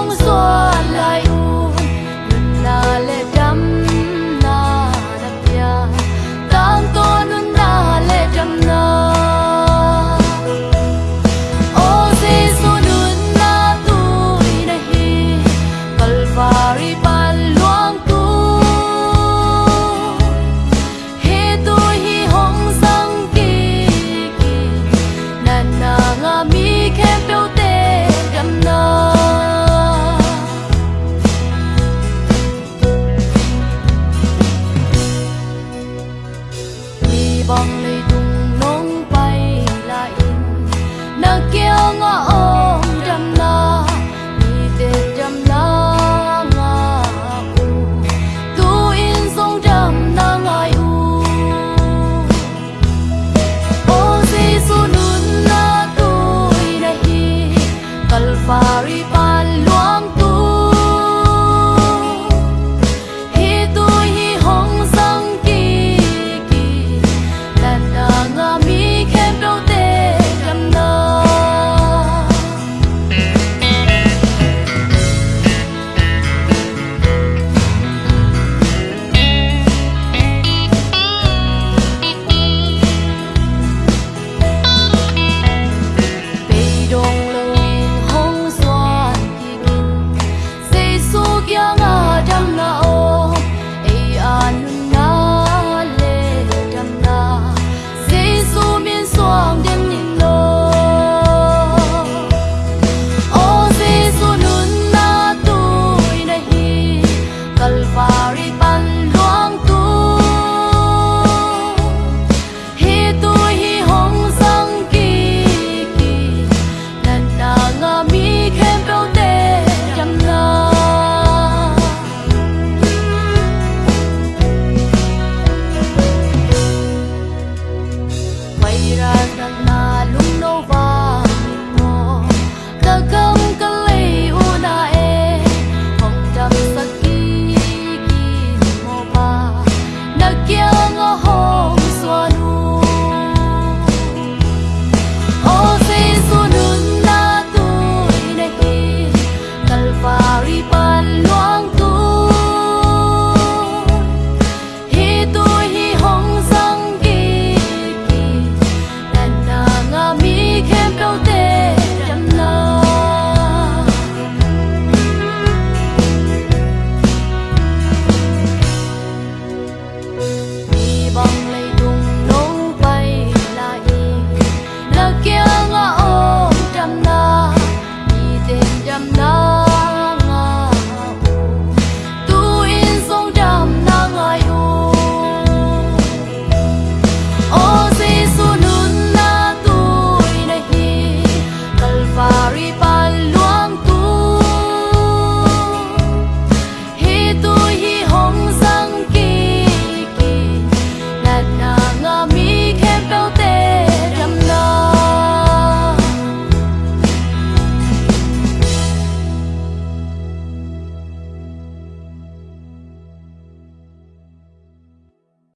com os. vòng lấy đùng nông bay lại. Nơ kêu ngõ ôm đầm la đi tết đầm la ngà u. Tu in sông đầm na ngài u. Ô si su nun na tu đại hi kalfari pan luang keep on running.